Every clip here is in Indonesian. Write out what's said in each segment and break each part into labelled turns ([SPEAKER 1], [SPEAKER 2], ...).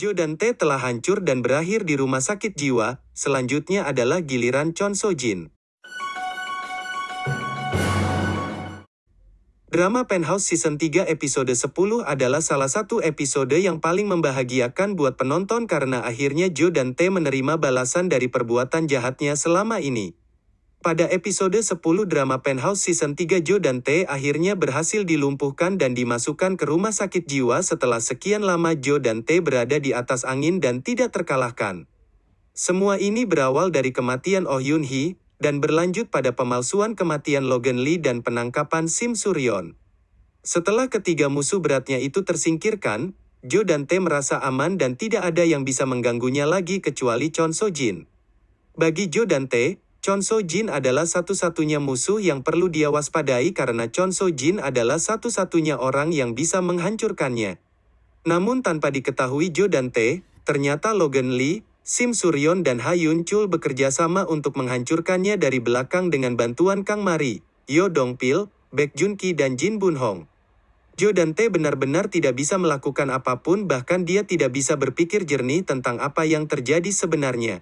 [SPEAKER 1] Jo dan Tae telah hancur dan berakhir di rumah sakit jiwa, selanjutnya adalah giliran Chon So Jin. Drama Penthouse Season 3 episode 10 adalah salah satu episode yang paling membahagiakan buat penonton karena akhirnya Jo dan Tae menerima balasan dari perbuatan jahatnya selama ini. Pada episode 10 drama Penthouse Season 3 Jo dan Tae akhirnya berhasil dilumpuhkan dan dimasukkan ke rumah sakit jiwa setelah sekian lama Jo dan Tae berada di atas angin dan tidak terkalahkan. Semua ini berawal dari kematian Oh Yun Hee, dan berlanjut pada pemalsuan kematian Logan Lee dan penangkapan Sim Suryon. Setelah ketiga musuh beratnya itu tersingkirkan, Jo dan Tae merasa aman dan tidak ada yang bisa mengganggunya lagi kecuali Chon So Jin. Bagi Jo dan Tae, Chon So Jin adalah satu-satunya musuh yang perlu dia waspadai karena Chon So Jin adalah satu-satunya orang yang bisa menghancurkannya. Namun tanpa diketahui Jo dan Tae, ternyata Logan Lee, Sim Suryon dan Hayun Chul bekerja sama untuk menghancurkannya dari belakang dengan bantuan Kang Mari, Yo Dong Pil, Baek Jun Ki dan Jin Bun Hong. Jo dan Tae benar-benar tidak bisa melakukan apa pun bahkan dia tidak bisa berpikir jernih tentang apa yang terjadi sebenarnya.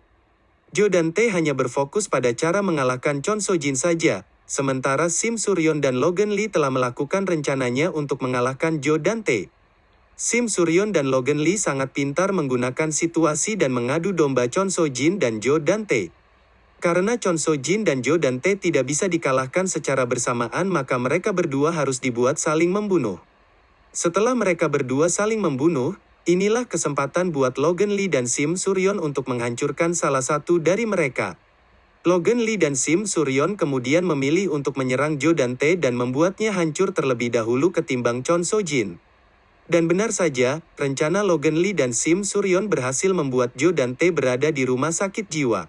[SPEAKER 1] Jo dan Tae hanya berfokus pada cara mengalahkan Chon So Jin saja, sementara Sim Suryon dan Logan Lee telah melakukan rencananya untuk mengalahkan Jo dan Tae. Sim Suryon dan Logan Lee sangat pintar menggunakan situasi dan mengadu domba Chon So Jin dan Jo Dante. Karena Chon So Jin dan Jo Dante tidak bisa dikalahkan secara bersamaan maka mereka berdua harus dibuat saling membunuh. Setelah mereka berdua saling membunuh, inilah kesempatan buat Logan Lee dan Sim Suryon untuk menghancurkan salah satu dari mereka. Logan Lee dan Sim Suryon kemudian memilih untuk menyerang Jo Dante dan membuatnya hancur terlebih dahulu ketimbang Chon So Jin. Dan benar saja, rencana Logan Lee dan Sim Suryon berhasil membuat Jo dan Tae berada di rumah sakit jiwa.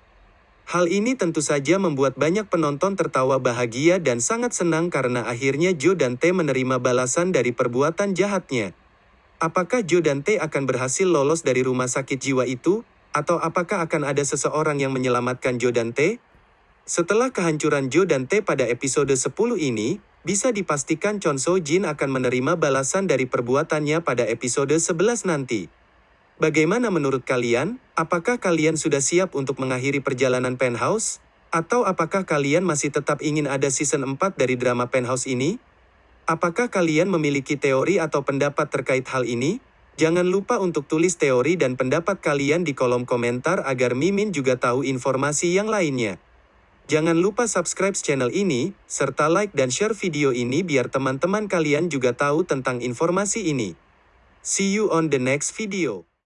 [SPEAKER 1] Hal ini tentu saja membuat banyak penonton tertawa bahagia dan sangat senang karena akhirnya Jo dan Tae menerima balasan dari perbuatan jahatnya. Apakah Jo dan Tae akan berhasil lolos dari rumah sakit jiwa itu? Atau apakah akan ada seseorang yang menyelamatkan Jo dan Tae? Setelah kehancuran Jo dan Tae pada episode 10 ini, bisa dipastikan Chon So Jin akan menerima balasan dari perbuatannya pada episode 11 nanti. Bagaimana menurut kalian? Apakah kalian sudah siap untuk mengakhiri perjalanan Penthouse? Atau apakah kalian masih tetap ingin ada season 4 dari drama Penthouse ini? Apakah kalian memiliki teori atau pendapat terkait hal ini? Jangan lupa untuk tulis teori dan pendapat kalian di kolom komentar agar Mimin juga tahu informasi yang lainnya. Jangan lupa subscribe channel ini, serta like dan share video ini biar teman-teman kalian juga tahu tentang informasi ini. See you on the next video.